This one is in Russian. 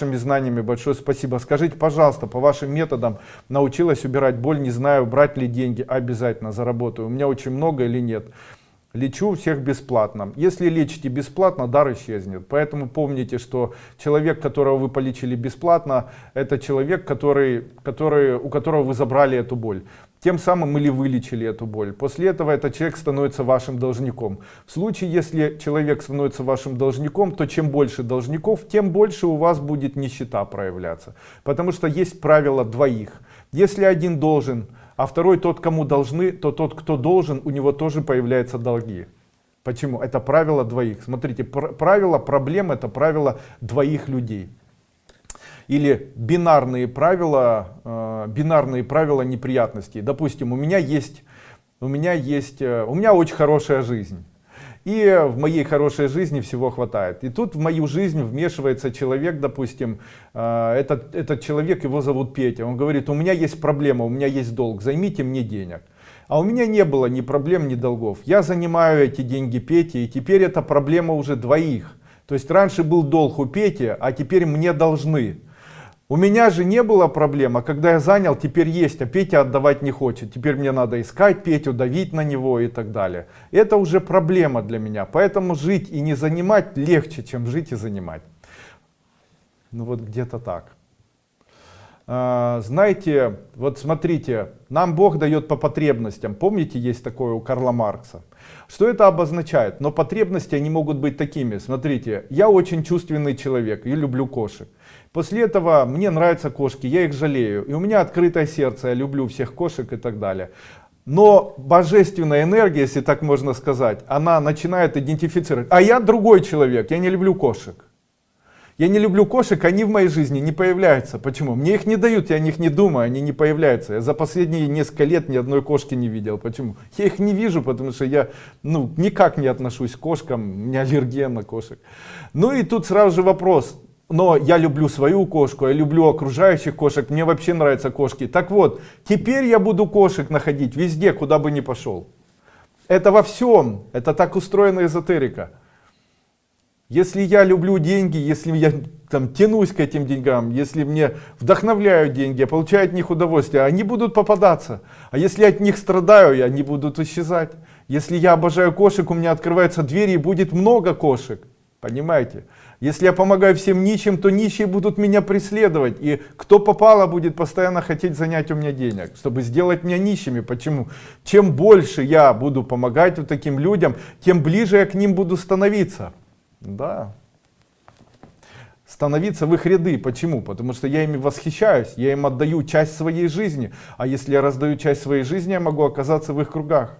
вашими знаниями. Большое спасибо. Скажите пожалуйста по вашим методам научилась убирать боль не знаю брать ли деньги обязательно заработаю. У меня очень много или нет? Лечу всех бесплатно. Если лечите бесплатно дар исчезнет. Поэтому помните что человек которого вы полечили бесплатно это человек который который у которого вы забрали эту боль тем самым или вылечили эту боль? После этого этот человек становится вашим должником. В случае если человек становится вашим должником то чем больше должников тем больше у вас будет нищета проявляться. Потому что есть правило двоих. Если один должен а второй тот кому должны то тот кто должен у него тоже появляются долги. Почему? Это правило двоих. Смотрите правило проблем это правило двоих людей или бинарные правила э, бинарные правила неприятностей. Допустим у меня есть у меня есть э, у меня очень хорошая жизнь. И в моей хорошей жизни всего хватает. И тут в мою жизнь вмешивается человек допустим э, этот этот человек его зовут петя. Он говорит у меня есть проблема у меня есть долг займите мне денег а у меня не было ни проблем ни долгов. Я занимаю эти деньги пете и теперь это проблема уже двоих. То есть раньше был долг у пети а теперь мне должны у меня же не было проблем, а когда я занял, теперь есть, а Петя отдавать не хочет. Теперь мне надо искать Петю, давить на него и так далее. Это уже проблема для меня. Поэтому жить и не занимать легче, чем жить и занимать. Ну вот где-то так. А, знаете, вот смотрите, нам Бог дает по потребностям. Помните, есть такое у Карла Маркса. Что это обозначает? Но потребности они могут быть такими. Смотрите, я очень чувственный человек, я люблю кошек. После этого мне нравятся кошки, я их жалею. И у меня открытое сердце, я люблю всех кошек и так далее. Но божественная энергия, если так можно сказать, она начинает идентифицировать. А я другой человек, я не люблю кошек. Я не люблю кошек, они в моей жизни не появляются. Почему? Мне их не дают, я о них не думаю, они не появляются. Я за последние несколько лет ни одной кошки не видел. Почему? Я их не вижу, потому что я ну, никак не отношусь к кошкам, у меня аллергия на кошек. Ну и тут сразу же вопрос, но я люблю свою кошку, я люблю окружающих кошек, мне вообще нравятся кошки. Так вот, теперь я буду кошек находить везде, куда бы ни пошел. Это во всем, это так устроена эзотерика. Если я люблю деньги, если я там тянусь к этим деньгам, если мне вдохновляют деньги, я получаю от них удовольствие, они будут попадаться. А если от них страдаю, они будут исчезать. Если я обожаю кошек, у меня открываются двери и будет много кошек. Понимаете? Если я помогаю всем нищим, то нищие будут меня преследовать. И кто попало, будет постоянно хотеть занять у меня денег, чтобы сделать меня нищими. Почему? Чем больше я буду помогать вот таким людям, тем ближе я к ним буду становиться. Да. Становиться в их ряды. Почему? Потому что я ими восхищаюсь, я им отдаю часть своей жизни. А если я раздаю часть своей жизни, я могу оказаться в их кругах.